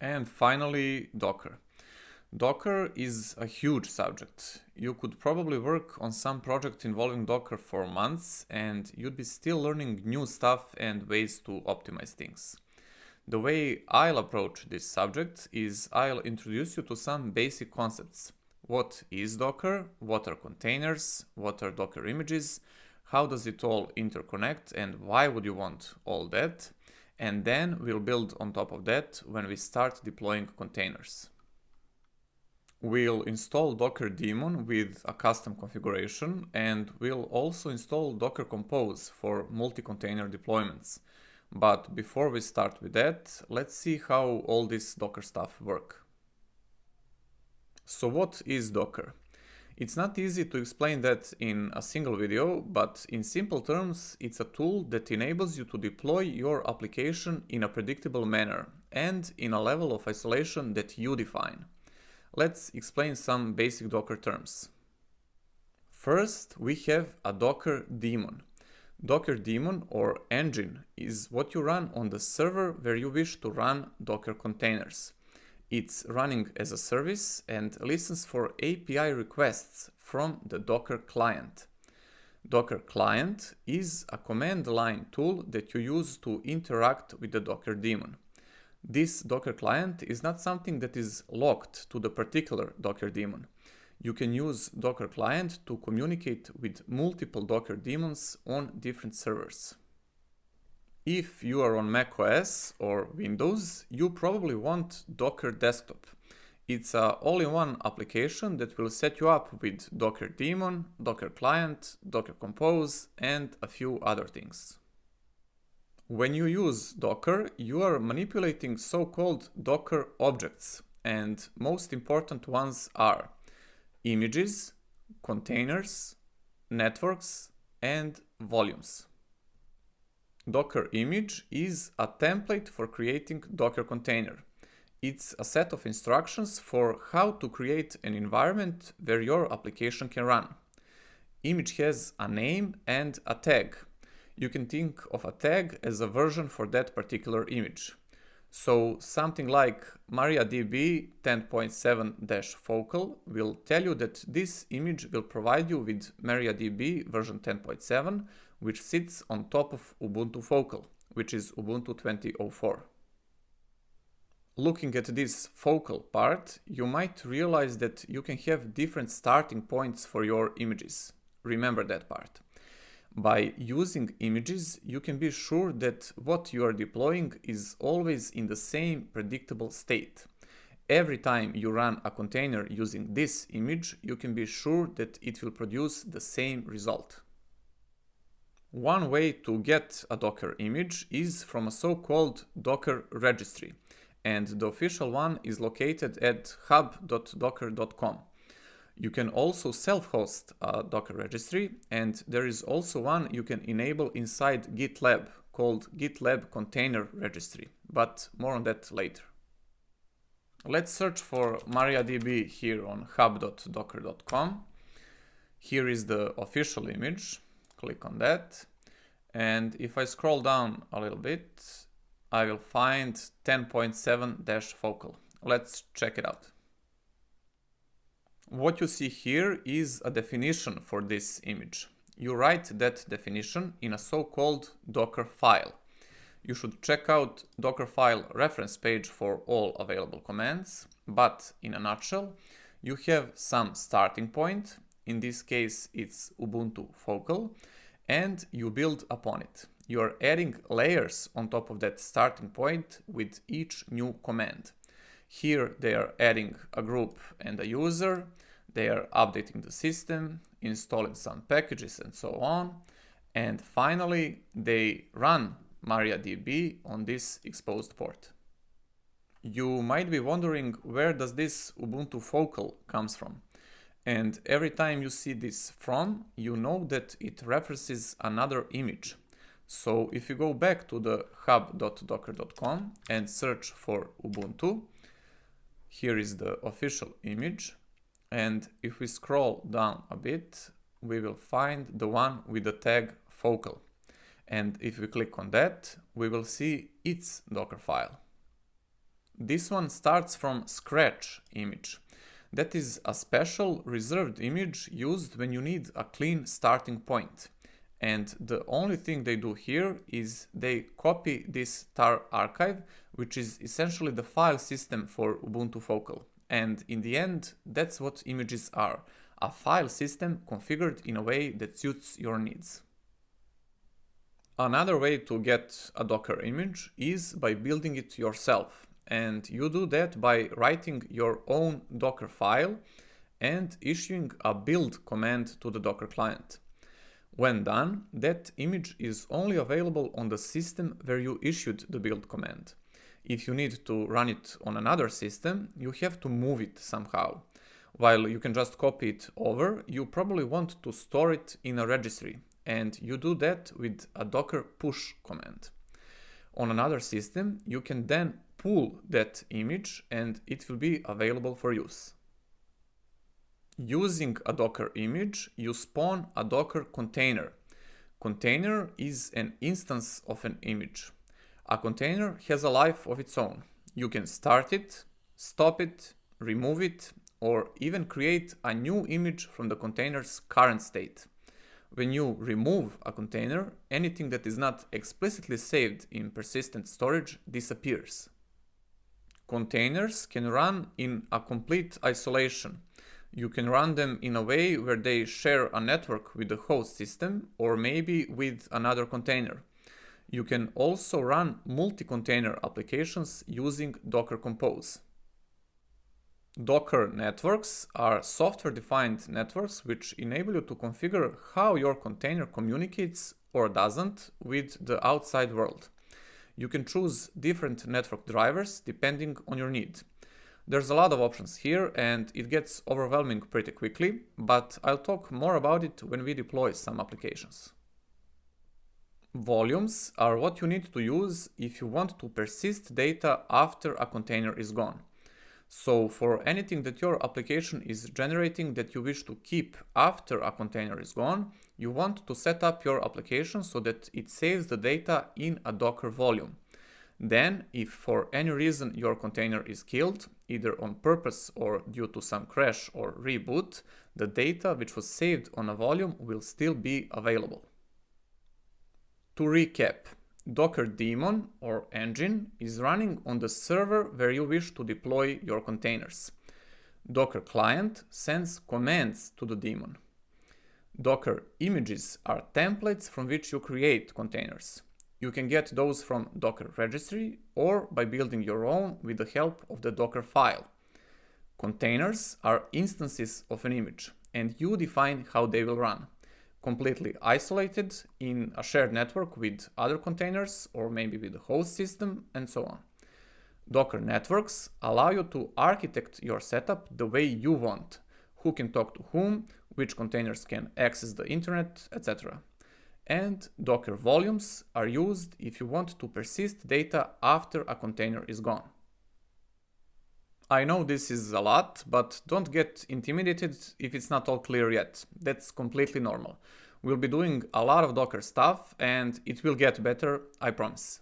And finally, Docker. Docker is a huge subject. You could probably work on some project involving Docker for months and you'd be still learning new stuff and ways to optimize things. The way I'll approach this subject is I'll introduce you to some basic concepts. What is Docker? What are containers? What are Docker images? How does it all interconnect and why would you want all that? And then we'll build on top of that when we start deploying containers. We'll install Docker daemon with a custom configuration and we'll also install Docker Compose for multi-container deployments. But before we start with that, let's see how all this Docker stuff work. So what is Docker? It's not easy to explain that in a single video, but in simple terms, it's a tool that enables you to deploy your application in a predictable manner and in a level of isolation that you define. Let's explain some basic Docker terms. First, we have a Docker daemon. Docker daemon or engine is what you run on the server where you wish to run Docker containers. It's running as a service and listens for API requests from the Docker client. Docker client is a command line tool that you use to interact with the Docker daemon. This Docker client is not something that is locked to the particular Docker daemon. You can use Docker client to communicate with multiple Docker daemons on different servers. If you are on macOS or Windows, you probably want Docker Desktop. It's a all-in-one application that will set you up with Docker daemon, Docker client, Docker Compose, and a few other things. When you use Docker, you are manipulating so-called Docker objects, and most important ones are images, containers, networks, and volumes. Docker image is a template for creating Docker container. It's a set of instructions for how to create an environment where your application can run. Image has a name and a tag you can think of a tag as a version for that particular image. So something like MariaDB 10.7-focal will tell you that this image will provide you with MariaDB version 10.7, which sits on top of Ubuntu Focal, which is Ubuntu 2004. Looking at this focal part, you might realize that you can have different starting points for your images. Remember that part. By using images, you can be sure that what you are deploying is always in the same predictable state. Every time you run a container using this image, you can be sure that it will produce the same result. One way to get a Docker image is from a so-called Docker registry, and the official one is located at hub.docker.com. You can also self-host a Docker registry and there is also one you can enable inside GitLab called GitLab Container Registry, but more on that later. Let's search for MariaDB here on hub.docker.com. Here is the official image. Click on that. And if I scroll down a little bit, I will find 10.7-focal. Let's check it out. What you see here is a definition for this image. You write that definition in a so-called Docker file. You should check out Docker file reference page for all available commands, but in a nutshell, you have some starting point, in this case it's Ubuntu Focal, and you build upon it. You are adding layers on top of that starting point with each new command. Here they are adding a group and a user, they are updating the system, installing some packages and so on. And finally, they run MariaDB on this exposed port. You might be wondering where does this Ubuntu Focal comes from? And every time you see this from, you know that it references another image. So if you go back to the hub.docker.com and search for Ubuntu, here is the official image. And if we scroll down a bit, we will find the one with the tag focal. And if we click on that, we will see its Docker file. this one starts from scratch image. That is a special reserved image used when you need a clean starting point. And the only thing they do here is they copy this tar archive, which is essentially the file system for Ubuntu Focal. And in the end, that's what images are, a file system configured in a way that suits your needs. Another way to get a Docker image is by building it yourself. And you do that by writing your own Docker file and issuing a build command to the Docker client. When done, that image is only available on the system where you issued the build command. If you need to run it on another system, you have to move it somehow. While you can just copy it over, you probably want to store it in a registry, and you do that with a docker push command. On another system, you can then pull that image and it will be available for use. Using a Docker image, you spawn a Docker container. Container is an instance of an image. A container has a life of its own. You can start it, stop it, remove it, or even create a new image from the container's current state. When you remove a container, anything that is not explicitly saved in persistent storage disappears. Containers can run in a complete isolation. You can run them in a way where they share a network with the host system or maybe with another container. You can also run multi-container applications using Docker Compose. Docker networks are software-defined networks which enable you to configure how your container communicates or doesn't with the outside world. You can choose different network drivers depending on your need. There's a lot of options here and it gets overwhelming pretty quickly, but I'll talk more about it when we deploy some applications. Volumes are what you need to use if you want to persist data after a container is gone. So for anything that your application is generating that you wish to keep after a container is gone, you want to set up your application so that it saves the data in a Docker volume. Then, if for any reason your container is killed, either on purpose or due to some crash or reboot, the data which was saved on a volume will still be available. To recap, Docker daemon or engine is running on the server where you wish to deploy your containers. Docker client sends commands to the daemon. Docker images are templates from which you create containers. You can get those from Docker registry or by building your own with the help of the Docker file. Containers are instances of an image and you define how they will run completely isolated in a shared network with other containers or maybe with the host system and so on. Docker networks allow you to architect your setup the way you want, who can talk to whom, which containers can access the internet, etc. And Docker volumes are used if you want to persist data after a container is gone. I know this is a lot, but don't get intimidated if it's not all clear yet. That's completely normal. We'll be doing a lot of Docker stuff and it will get better, I promise.